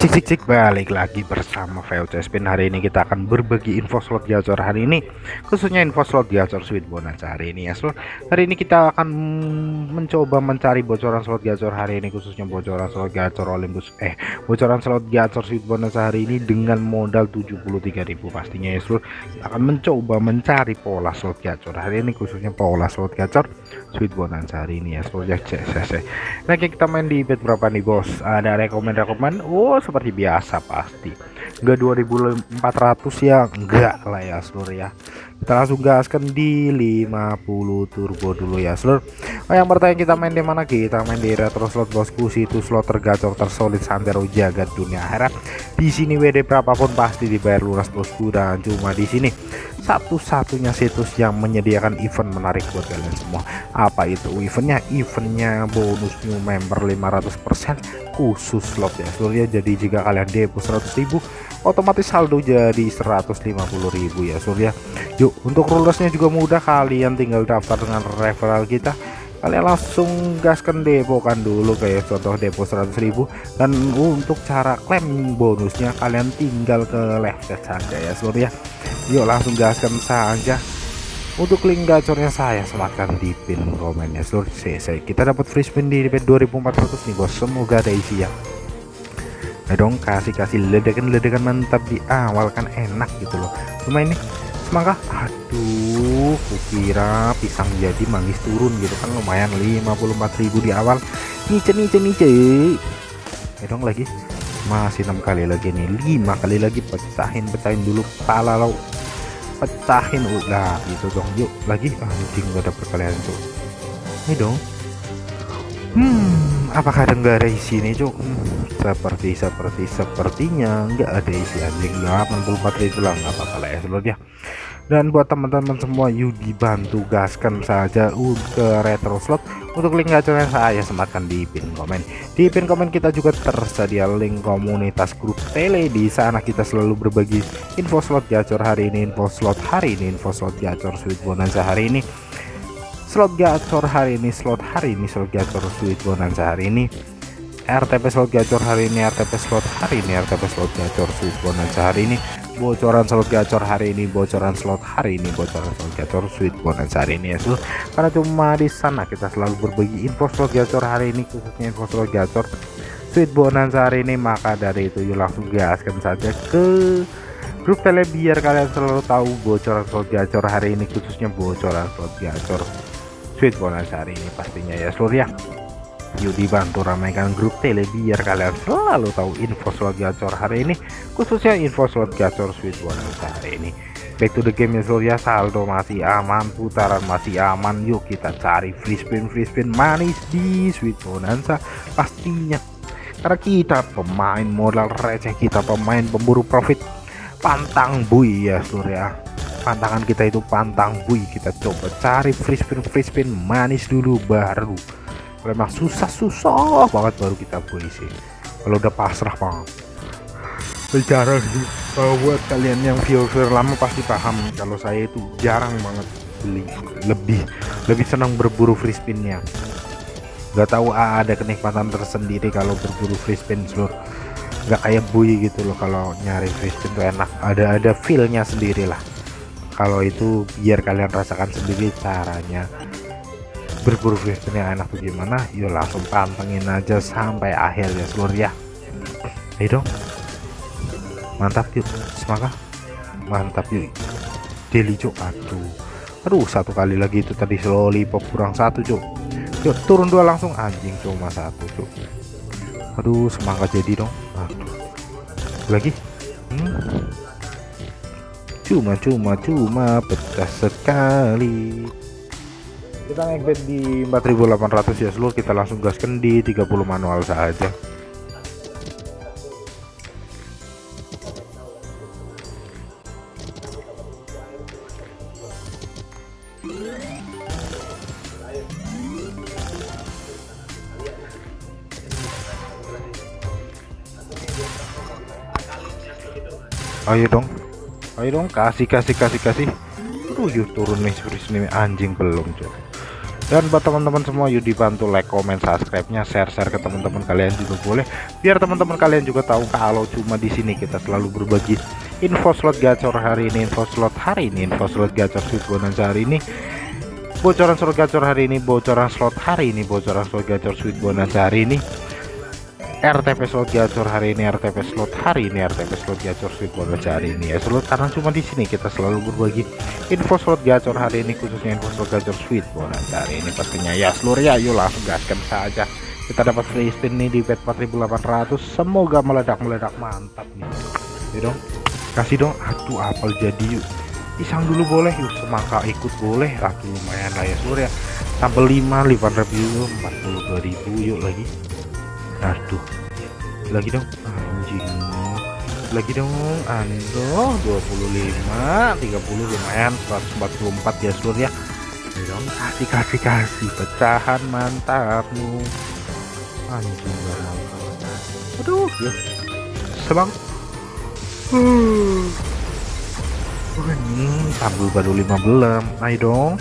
Cik cik cik balik lagi bersama VOC Spin. Hari ini kita akan berbagi info slot gacor hari ini khususnya info slot gacor sweet bonus hari ini ya slot. Hari ini kita akan mencoba mencari bocoran slot gacor hari ini khususnya bocoran slot gacor Olympus. Eh bocoran slot gacor sweet bonus hari ini dengan modal 73.000 pastinya ya slot. Akan mencoba mencari pola slot gacor hari ini khususnya pola slot gacor sweet bonus hari ini ya slot. Ya cek nah kita main di bet berapa nih bos? Ada rekomend-rekomend oh seperti biasa pasti. Enggak 2400 ya? Enggak lah ya seluruh ya. Kita langsung gaskan di 50 turbo dulu ya seluruh oh, yang bertanya kita main di mana? Kita main di retro slot bosku. Situ slot tergacor tersolid santero jagat dunia harap di sini WD berapapun pasti dibayar lunas bosku. Dan cuma di sini satu-satunya situs yang menyediakan event menarik buat kalian semua. Apa itu eventnya? Eventnya bonus new member 500% khusus slot ya. Seluruh ya jadi jika kalian depo 100.000 otomatis saldo jadi 150.000 ya seluruh ya. Yuk untuk rulersnya juga mudah. Kalian tinggal daftar dengan referral kita. Kalian langsung gaskan depo kan dulu kayak contoh depo 100.000 dan untuk cara klaim bonusnya kalian tinggal ke left saja ya seluruh ya yuk langsung gaskan saja. Untuk link gacornya saya sematkan di pin komennya. Seluruh CC kita dapat free spin di pin 2400 nih bos. Semoga ada isi ya. Nah dong kasih kasih ledakan-ledakan mantap di awal kan enak gitu loh. Cuma ini semangka. Aduh kukira pisang jadi manggis turun gitu kan. Lumayan 54.000 di awal nice nice nice. Ya dong lagi. Masih enam kali lagi nih lima kali lagi pecahin pecahin dulu pala lo pecahin udah gitu dong yuk lagi anjing gak ada perkalian tuh ini dong hmm apakah ada nggak ada isi nih cuk hmm, seperti seperti sepertinya nggak ada isi anjing 84 itu lah nggak apa-apa lah ya seluruhnya dan buat teman-teman semua yuk dibantu gaskan saja ke retro slot. Untuk link gacornya saya sematkan di pin komen. Di pin komen kita juga tersedia link komunitas grup tele. Di sana kita selalu berbagi info slot gacor hari ini info slot hari ini info slot gacor sweet bonanza hari ini. Slot gacor hari ini slot hari ini slot gacor sweet bonanza hari ini. RTP slot gacor hari ini RTP slot hari ini RTP slot gacor sweet bonanza hari ini bocoran slot gacor hari ini bocoran slot hari ini bocoran slot gacor sweet bonus hari ini ya so karena cuma di sana kita selalu berbagi info slot gacor hari ini khususnya info slot gacor sweet bonus hari ini. Maka dari itu yuk langsung gaskan saja ke grup tele biar kalian selalu tahu bocoran slot gacor hari ini khususnya bocoran slot gacor sweet bonus hari ini pastinya ya seluruh ya yuk dibantu ramaikan grup tele biar kalian selalu tahu info slot gacor hari ini khususnya info slot gacor sweet bonus hari ini. Back to the game ya seluruh ya. Saldo masih aman putaran masih aman. Yuk kita cari free spin free spin manis di sweet bonanza pastinya. Karena kita pemain modal receh kita pemain pemburu profit. Pantang bui ya seluruh ya. Pantangan kita itu pantang bui. Kita coba cari free spin free spin manis dulu baru memang susah-susah banget baru kita puisi kalau udah pasrah banget. Bicara sih. Kalau buat kalian yang viewer lama pasti paham kalau saya itu jarang banget beli. Lebih lebih senang berburu free spinnya. Nggak tahu ada kenikmatan tersendiri kalau berburu free spin seluruh nggak kayak bui gitu loh kalau nyari free spin tuh enak. Ada ada feelnya sendiri lah kalau itu biar kalian rasakan sendiri caranya berburu yang enak tuh gimana yuk langsung pantengin aja sampai akhir ya seluruh ya. Ayo dong. Mantap yuk. Semangat. Mantap yuk. Daily cuk. Aduh. Aduh satu kali lagi itu tadi lollipop kurang satu cuk. Yuk turun dua langsung. Anjing cuma satu cuk. Aduh semangat jadi dong. Aduh. Lagi? Hmm. cuma cuma cuma pecah sekali kita bed di 4800 ya seluruh kita langsung gaskan di 30 manual saja. Ayo dong. Ayo dong kasih kasih kasih kasih. Tujuh turun nih nih anjing belum coba dan buat teman-teman semua yuk dibantu like comment subscribe nya share-share ke teman-teman kalian juga boleh. Biar teman-teman kalian juga tahu kalau cuma di sini kita selalu berbagi info slot gacor hari ini info slot hari ini info slot gacor sweet bonus hari ini bocoran slot gacor hari ini bocoran slot hari ini bocoran slot gacor sweet bonus hari ini RTP slot gacor hari ini RTP slot hari ini RTP slot gacor sweet bonus hari ini ya. Slot karena cuma di sini kita selalu berbagi info slot gacor hari ini khususnya info slot gacor sweet bonus hari ini pastinya. Ya seluruh ya yuk langsung gaskan saja. Kita dapat free spin nih di bet 4800 semoga meledak-meledak mantap nih. Ya dong kasih dong aduh apel jadi yuk. Pisang dulu boleh yuk semangka ikut boleh. Aduh lumayan lah ya seluruh ya. Sampai 5 5 review 42.000 yuk lagi aduh. Lagi dong anjing. Lagi dong ando 25 30 lumayan 144 ya seluruh ya. Dong kasih kasih kasih. Pecahan mantapmu. Anjing aduh ya. Sebang. Uh. ini tabel baru 15 ayo dong.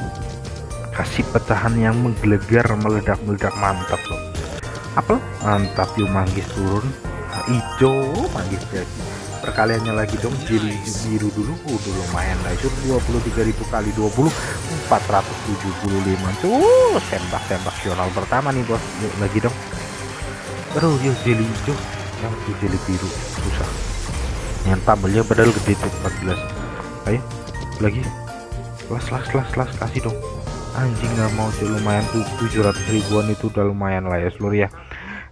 Kasih pecahan yang menggelegar meledak-meledak mantap loh apel mantap yuk manggis turun. Nah, hijau manggis jadi perkaliannya lagi dong jadi biru dulu. Udah lumayan lah itu 23.000 kali 20 475 tuh tembak-tembak sional pertama nih bos. Yuk lagi dong. Terus yuk jeli hijau. Yang tuh jeli biru susah. Yang tabelnya padahal gede tuh 14 ayo lagi. Las las las las kasih dong anjing nggak mau sih lumayan. Tuh 700 ribuan itu udah lumayan lah ya seluruh ya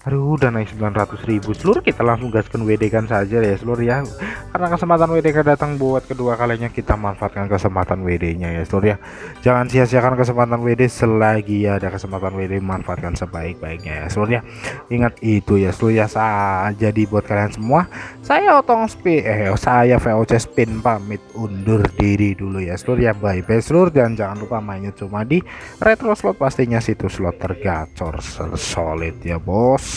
Aduh udah naik 900 ribu. Seluruh kita langsung gaskan WD kan saja ya seluruh ya. Karena kesempatan WD kan datang buat kedua kalinya kita manfaatkan kesempatan WD nya ya seluruh ya. Jangan sia-siakan kesempatan WD selagi ada kesempatan WD manfaatkan sebaik-baiknya ya seluruh ya. Ingat itu ya seluruh ya saat jadi buat kalian semua. Saya otong spin eh saya VOC spin pamit undur diri dulu ya seluruh ya. Bye bye seluruh. Dan jangan lupa mainnya cuma di retro slot pastinya situs slot tergacor solid ya bos